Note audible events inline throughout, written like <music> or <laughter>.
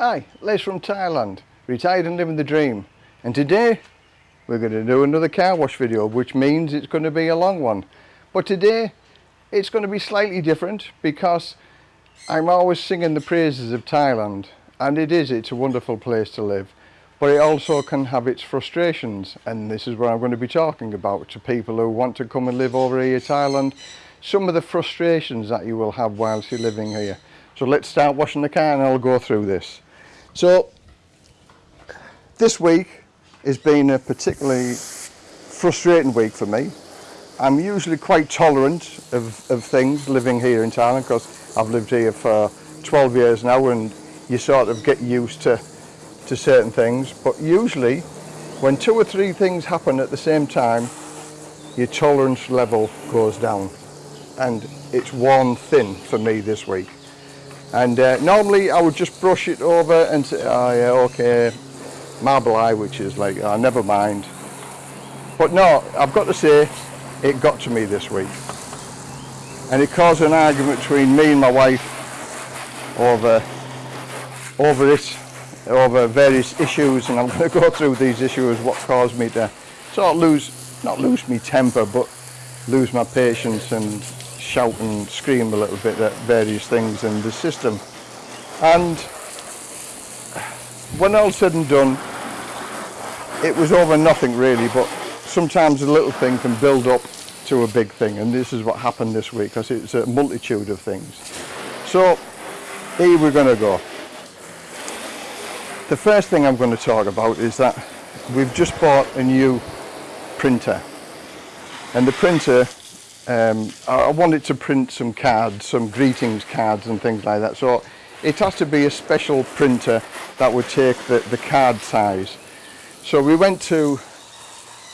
Hi, Les from Thailand, retired and living the dream. And today we're going to do another car wash video, which means it's going to be a long one. But today it's going to be slightly different because I'm always singing the praises of Thailand. And it is, it's a wonderful place to live. But it also can have its frustrations. And this is what I'm going to be talking about to people who want to come and live over here in Thailand. Some of the frustrations that you will have whilst you're living here. So let's start washing the car and I'll go through this. So this week has been a particularly frustrating week for me. I'm usually quite tolerant of, of things living here in Thailand because I've lived here for 12 years now and you sort of get used to, to certain things. But usually when two or three things happen at the same time, your tolerance level goes down and it's worn thin for me this week and uh, normally I would just brush it over and say oh yeah okay mai pen rai which is like oh, never mind. But no I've got to say it got to me this week. And it caused an argument between me and my wife over over it over various issues and I'm <laughs> going to go through these issues what caused me to sort of lose not lose me temper but lose my patience and shout and scream a little bit at various things in the system. And when all said and done, it was over nothing really, but sometimes a little thing can build up to a big thing, and this is what happened this week, because it's a multitude of things. So, here we're going to go. The first thing I'm going to talk about is that we've just bought a new printer, and the printer um, I wanted to print some cards, some greetings cards and things like that. So it has to be a special printer that would take the, the card size. So we went to,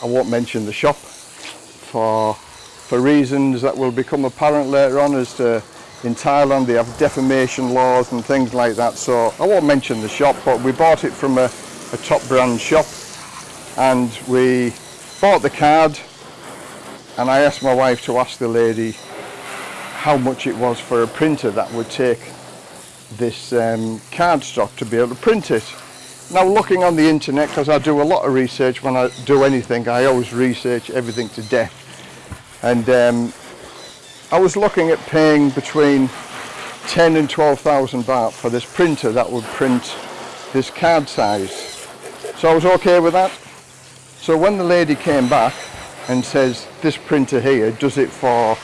I won't mention the shop, for, for reasons that will become apparent later on as to in Thailand they have defamation laws and things like that. So I won't mention the shop, but we bought it from a, a top brand shop and we bought the card and I asked my wife to ask the lady how much it was for a printer that would take this um, cardstock to be able to print it. Now looking on the internet, because I do a lot of research when I do anything, I always research everything to death. And um, I was looking at paying between 10 and 12,000 baht for this printer that would print this card size. So I was okay with that. So when the lady came back, and says this printer here does it for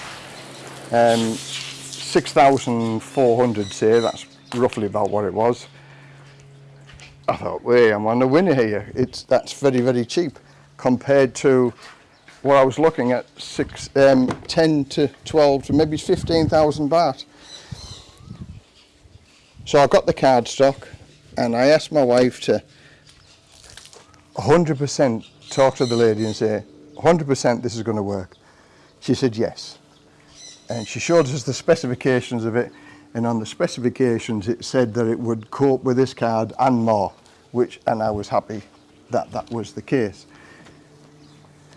um, 6,400 say, that's roughly about what it was. I thought, wait, I'm on the winner here. It's That's very, very cheap compared to what I was looking at, six, um, 10 to 12 to maybe 15,000 baht. So I got the card stock and I asked my wife to 100% talk to the lady and say, 100% this is going to work? She said, yes. And she showed us the specifications of it. And on the specifications, it said that it would cope with this card and more, which, and I was happy that that was the case.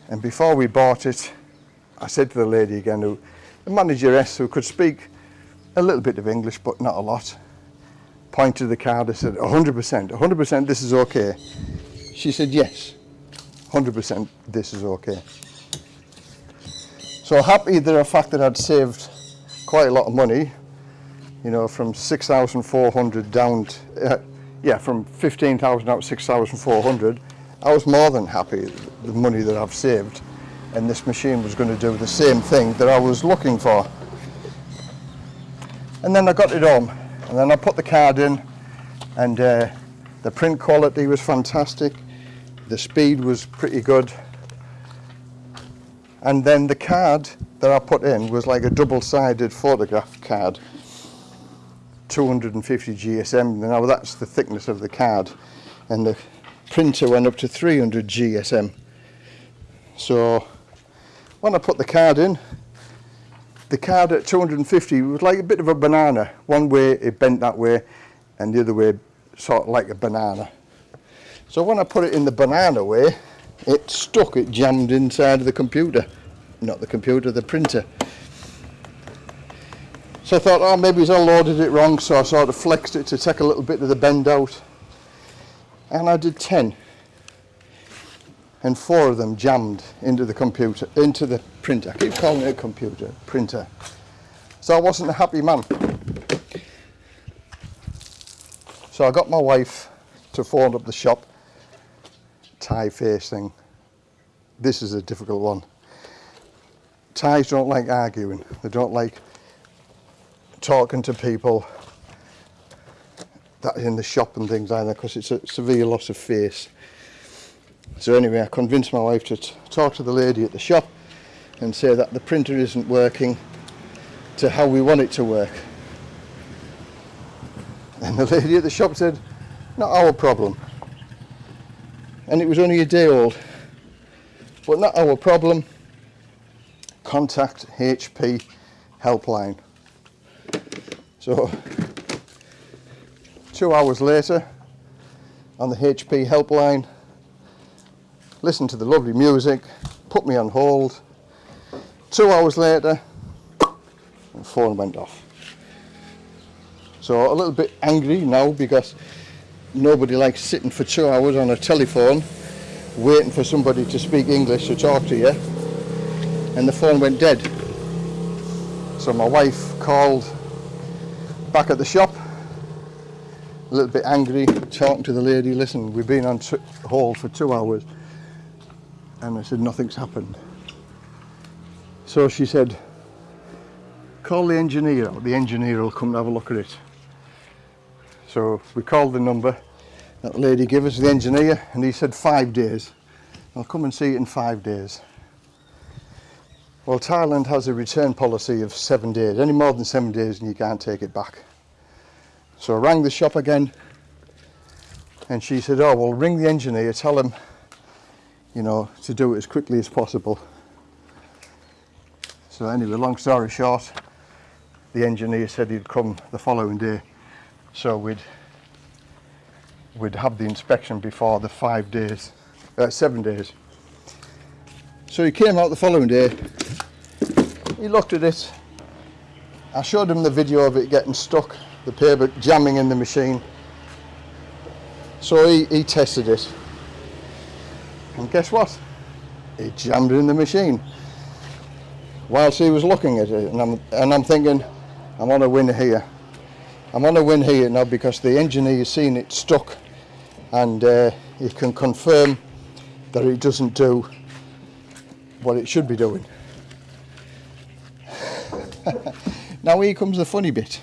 And before we bought it, I said to the lady again, who, the manageress who could speak a little bit of English, but not a lot, pointed the card and said, 100%, 100% this is okay. She said, yes. 100% this is okay. So happy that the fact that I'd saved quite a lot of money, you know, from 6,400 down, to, uh, yeah, from 15,000 out to 6,400, I was more than happy the money that I've saved and this machine was going to do the same thing that I was looking for. And then I got it home and then I put the card in and uh, the print quality was fantastic the speed was pretty good. And then the card that I put in was like a double-sided photograph card 250 GSM now that's the thickness of the card. And the printer went up to 300 GSM so when I put the card in the card at 250 was like a bit of a banana. One way it bent that way and the other way sort of like a banana so when I put it in the banana way, it stuck, it jammed inside of the computer. Not the computer, the printer. So I thought, oh, maybe I loaded it wrong, so I sort of flexed it to take a little bit of the bend out. And I did 10. And four of them jammed into the computer, into the printer. I keep calling it a computer, printer. So I wasn't a happy man. So I got my wife to phone up the shop, Thai face thing. This is a difficult one. Thais don't like arguing. They don't like talking to people that in the shop and things either because it's a severe loss of face. So anyway, I convinced my wife to talk to the lady at the shop and say that the printer isn't working to how we want it to work. And the lady at the shop said, not our problem. And it was only a day old. But not our problem. Contact HP helpline. So, two hours later, on the HP helpline, listened to the lovely music, put me on hold. Two hours later, the phone went off. So a little bit angry now because nobody likes sitting for two hours on a telephone waiting for somebody to speak English to talk to you. And the phone went dead. So my wife called back at the shop a little bit angry talking to the lady listen we've been on hold for two hours. And I said nothing's happened. So she said call the engineer the engineer will come and have a look at it so we called the number that lady gave us the engineer and he said five days. I'll come and see it in five days. Well, Thailand has a return policy of seven days. Any more than seven days and you can't take it back. So I rang the shop again and she said, oh, well, ring the engineer, tell him, you know, to do it as quickly as possible. So anyway, long story short, the engineer said he'd come the following day so we'd we'd have the inspection before the five days uh, seven days. So he came out the following day. He looked at it. I showed him the video of it getting stuck the paper jamming in the machine. So he, he tested it. And guess what? It jammed in the machine. Whilst he was looking at it and I'm, and I'm thinking I'm on a win here I'm on a win here now because the engineer has seen it stuck and uh, he can confirm that it doesn't do what it should be doing. <laughs> now here comes the funny bit.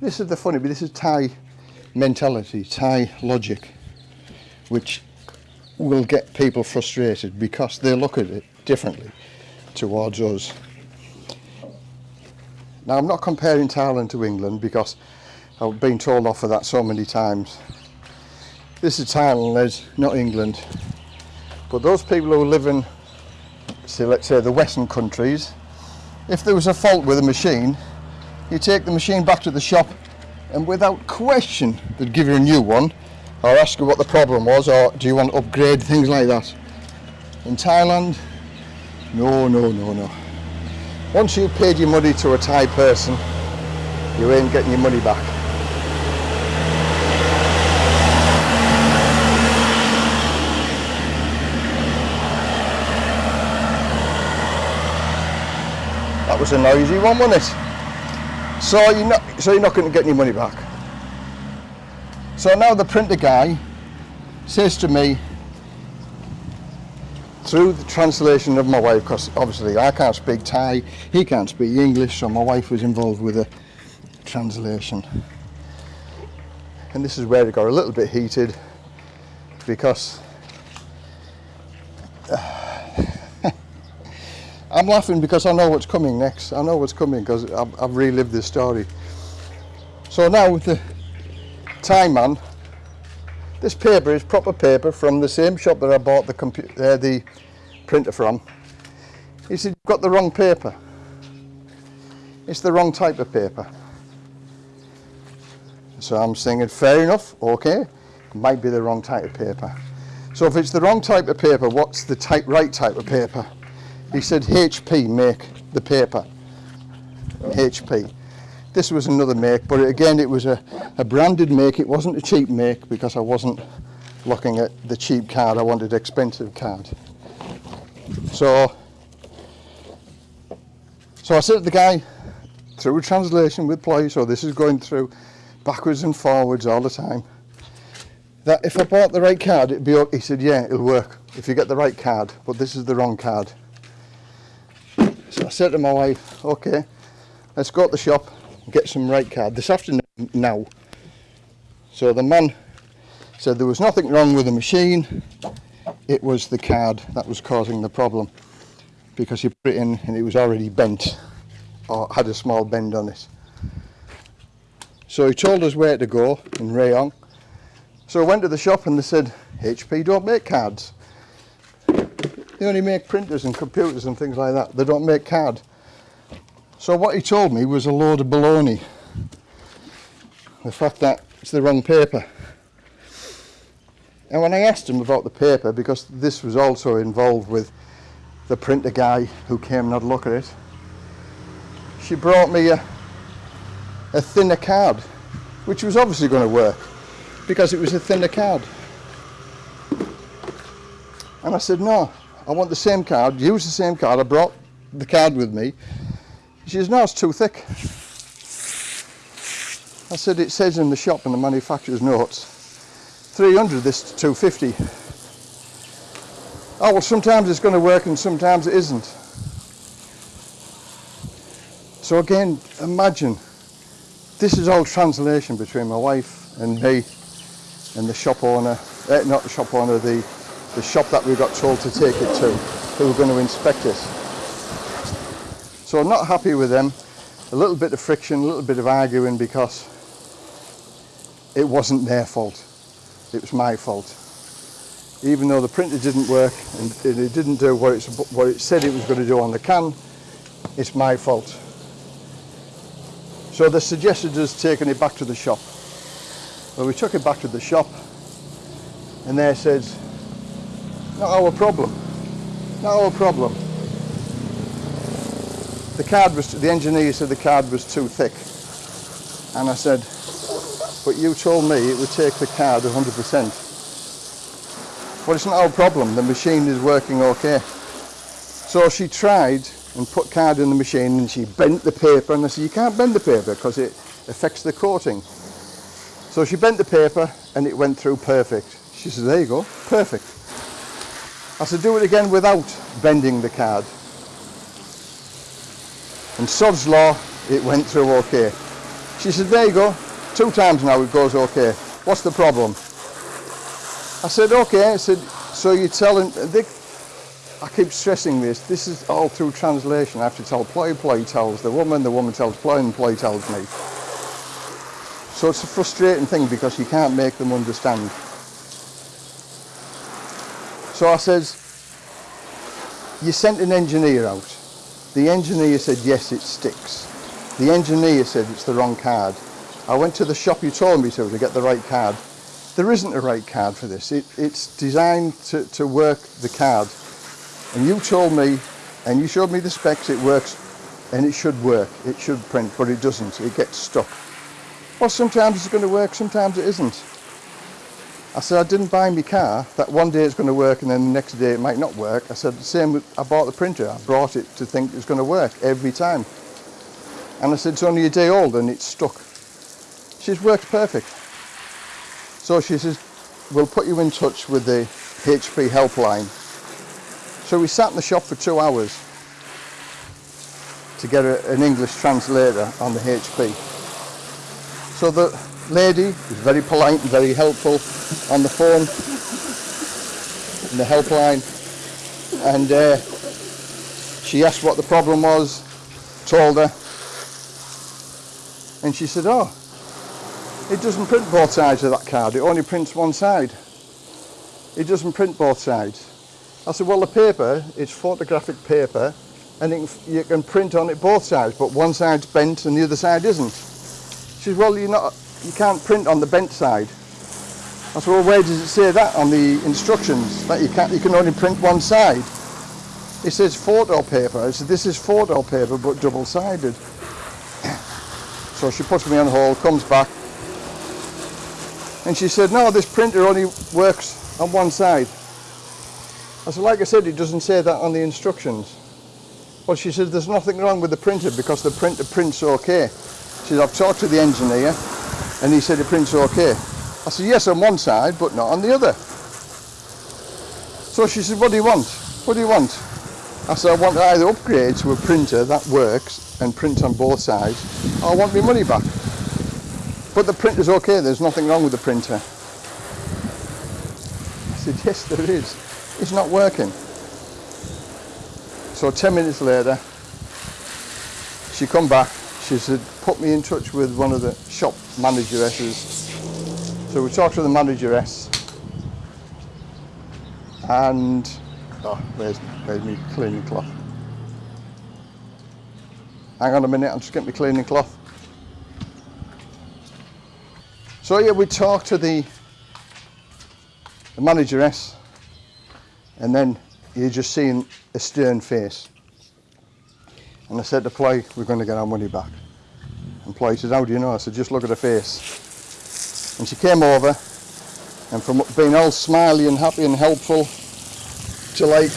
This is the funny bit, this is Thai mentality, Thai logic, which will get people frustrated because they look at it differently towards us. Now I'm not comparing Thailand to England because I've been told off for that so many times. This is Thailand, not England. But those people who live in, say, let's say the Western countries, if there was a fault with a machine, you take the machine back to the shop and without question they'd give you a new one or ask you what the problem was or do you want to upgrade, things like that. In Thailand, no, no, no, no. Once you've paid your money to a Thai person, you ain't getting your money back. That was a noisy one, wasn't it? So you're not, so you're not going to get any money back. So now the printer guy says to me, through the translation of my wife, because obviously I can't speak Thai, he can't speak English, so my wife was involved with the translation. And this is where it got a little bit heated because <sighs> I'm laughing because I know what's coming next. I know what's coming because I've, I've relived this story. So now with the Thai man, this paper is proper paper from the same shop that I bought the, uh, the printer from. He said, you've got the wrong paper. It's the wrong type of paper. So I'm saying, fair enough, okay, it might be the wrong type of paper. So if it's the wrong type of paper, what's the type, right type of paper? He said, HP make the paper. HP. This was another make, but again, it was a, a branded make. It wasn't a cheap make because I wasn't looking at the cheap card. I wanted expensive card. So, so I said to the guy through a translation with Ploy, so this is going through backwards and forwards all the time, that if I bought the right card, it'd be okay. He said, yeah, it'll work if you get the right card, but this is the wrong card. So I said to my wife, okay, let's go to the shop get some right card this afternoon now. So the man said there was nothing wrong with the machine, it was the card that was causing the problem because you put it in and it was already bent or had a small bend on it. So he told us where to go in Rayong. So I went to the shop and they said, HP don't make cards. They only make printers and computers and things like that. They don't make card. So what he told me was a load of baloney. The fact that it's the wrong paper. And when I asked him about the paper, because this was also involved with the printer guy who came and had a look at it, she brought me a, a thinner card, which was obviously going to work because it was a thinner card. And I said, no, I want the same card, use the same card. I brought the card with me. She says, no, it's too thick. I said, it says in the shop in the manufacturer's notes, 300 this to 250. Oh, well, sometimes it's going to work and sometimes it isn't. So again, imagine, this is all translation between my wife and me and the shop owner, eh, not the shop owner, the, the shop that we got told to take it to, who were going to inspect it. So I'm not happy with them. A little bit of friction, a little bit of arguing because it wasn't their fault. It was my fault. Even though the printer didn't work and it didn't do what, what it said it was going to do on the can, it's my fault. So they suggested us taking it back to the shop. Well, we took it back to the shop and they said, not our problem, not our problem. The card was, the engineer said the card was too thick. And I said, but you told me it would take the card 100%. Well, it's not our problem, the machine is working okay. So she tried and put card in the machine and she bent the paper and I said, you can't bend the paper because it affects the coating. So she bent the paper and it went through perfect. She said, there you go, perfect. I said, do it again without bending the card. And sod's law, it went through okay. She said, there you go, two times now it goes okay. What's the problem? I said, okay. I said, so you're telling, they, I keep stressing this, this is all through translation. I have to tell Ploy, Ploy tells the woman, the woman tells Ploy, and Ploy tells me. So it's a frustrating thing because you can't make them understand. So I says, you sent an engineer out. The engineer said, yes, it sticks. The engineer said it's the wrong card. I went to the shop you told me to to get the right card. There isn't a right card for this. It, it's designed to, to work the card. And you told me, and you showed me the specs, it works, and it should work. It should print, but it doesn't. It gets stuck. Well, sometimes it's going to work, sometimes it isn't. I said, I didn't buy my car, that one day it's going to work and then the next day it might not work. I said, the same I bought the printer, I brought it to think it was going to work every time. And I said, it's only a day old and it's stuck. She says, works perfect. So she says, we'll put you in touch with the HP helpline. So we sat in the shop for two hours to get a, an English translator on the HP. So the lady was very polite and very helpful on the phone in the helpline. And uh, she asked what the problem was told her. And she said oh it doesn't print both sides of that card. It only prints one side. It doesn't print both sides. I said well the paper is photographic paper and you can print on it both sides but one side's bent and the other side isn't. She said well you're not you can't print on the bent side I said, well, where does it say that on the instructions, that you, can't, you can only print one side? It says photo paper. I said, this is photo paper, but double-sided. <coughs> So she puts me on hold, comes back, and she said, no, this printer only works on one side. I said, like I said, it doesn't say that on the instructions. Well, she said, there's nothing wrong with the printer because the printer prints okay. She said, I've talked to the engineer and he said it prints okay. I said, yes, on one side, but not on the other. So she said, what do you want? What do you want? I said, I want to either upgrade to a printer that works and prints on both sides, or I want my money back. But the printer's okay, there's nothing wrong with the printer. I said, yes, there is. It's not working. So 10 minutes later, she come back, she said, put me in touch with one of the shop manageresses. So we talked to the manageress, and, oh, where's, where's me cleaning cloth? Hang on a minute, I'm just getting my cleaning cloth. So yeah, we talked to the, the manageress, and then you're just seeing a stern face. And I said to Ploy, we're going to get our money back. And Ploy said, how do you know? I said, just look at her face. And she came over, and from being all smiley and happy and helpful, to like,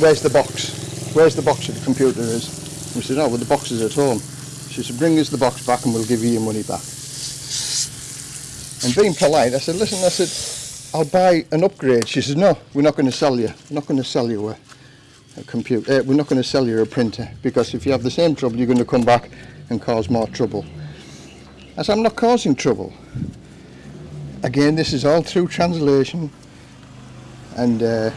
where's the box? Where's the box that the computer is? We said, oh, well, the box is at home. She said, bring us the box back and we'll give you your money back. And being polite, I said, listen, I said, I'll buy an upgrade. She said, no, we're not going to sell you. We're not going to sell you a, a computer. Uh, we're not going to sell you a printer because if you have the same trouble, you're going to come back and cause more trouble. Said, I'm not causing trouble. Again, this is all through translation. And uh,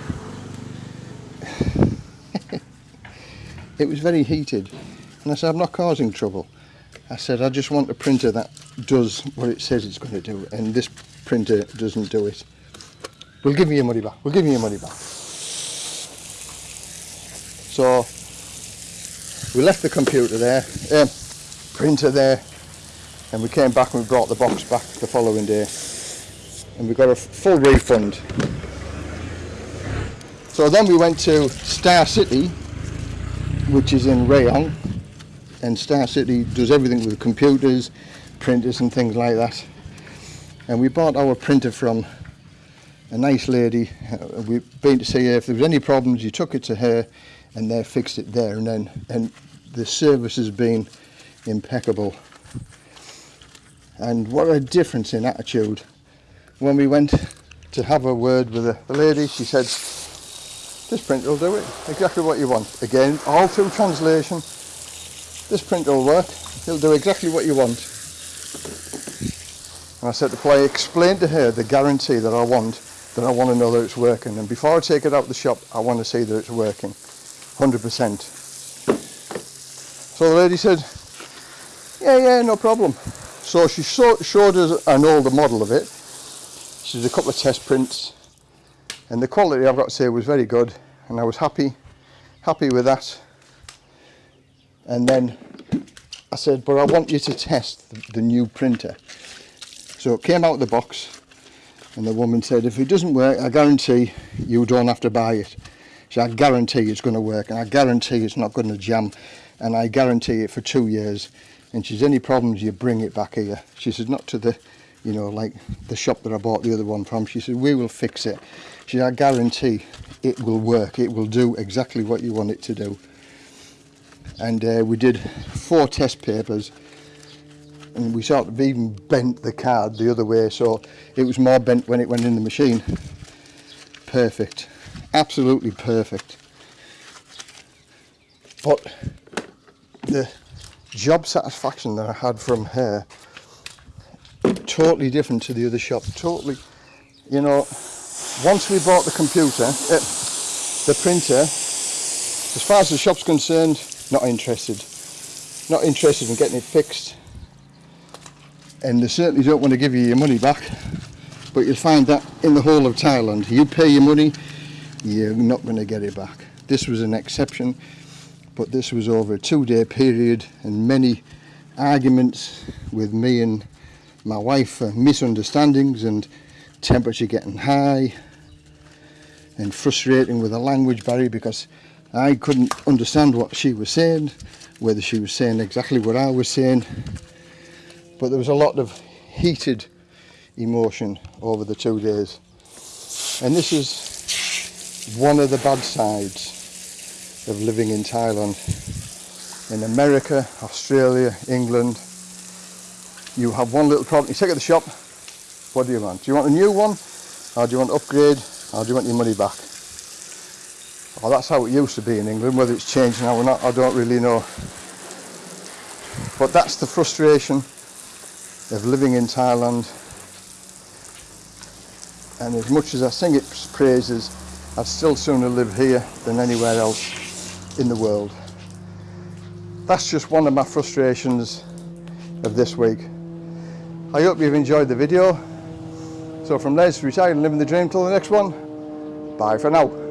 <laughs> it was very heated. And I said, I'm not causing trouble. I said, I just want a printer that does what it says it's going to do. And this printer doesn't do it. We'll give you your money back. We'll give you your money back. So we left the computer there, um, printer there, and we came back and we brought the box back the following day. And we got a full refund. So then we went to Star City, which is in Rayong, and Star City does everything with computers, printers and things like that. And we bought our printer from a nice lady. Uh, we've been to see her. If there was any problems, you took it to her and they fixed it there and then. And the service has been impeccable. And what a difference in attitude. When we went to have a word with the, lady, she said, this printer will do it, exactly what you want. Again, all through translation, this printer will work, it'll do exactly what you want. And I said to Ploy, explain to her the guarantee that I want, that I want to know that it's working. And before I take it out of the shop, I want to see that it's working, 100%. So the lady said, yeah, yeah, no problem. So she showed us an older model of it. She did a couple of test prints and the quality I've got to say was very good and I was happy happy with that and then I said but I want you to test the, the new printer so it came out of the box and the woman said if it doesn't work I guarantee you don't have to buy it So I guarantee it's going to work and I guarantee it's not going to jam and I guarantee it for two years. And she says, any problems, you bring it back here. She says, not to the, you know, like the shop that I bought the other one from. She said, we will fix it. She said, I guarantee it will work. It will do exactly what you want it to do. And uh, we did four test papers and we sort of even bent the card the other way so it was more bent when it went in the machine. Perfect. Absolutely perfect. But the job satisfaction that I had from her totally different to the other shop. Totally you know once we bought the computer uh, the printer as far as the shop's concerned not interested. Not interested in getting it fixed. And they certainly don't want to give you your money back but you'll find that in the whole of Thailand. You pay your money you're not going to get it back. This was an exception but this was over a two-day period and many arguments with me and my wife for misunderstandings and temperature getting high and frustrating with the language barrier because I couldn't understand what she was saying whether she was saying exactly what I was saying. But there was a lot of heated emotion over the two days. And this is one of the bad sides of living in Thailand in America, Australia, England you have one little problem, you take it to the shop what do you want? Do you want a new one or do you want to upgrade or do you want your money back? Well, that's how it used to be in England. Whether it's changed now or not, I don't really know. But that's the frustration of living in Thailand. And as much as I sing its praises, I'd still sooner live here than anywhere else in the world. That's just one of my frustrations of this week. I hope you've enjoyed the video. So from Les, retired and living the dream till the next one, bye for now.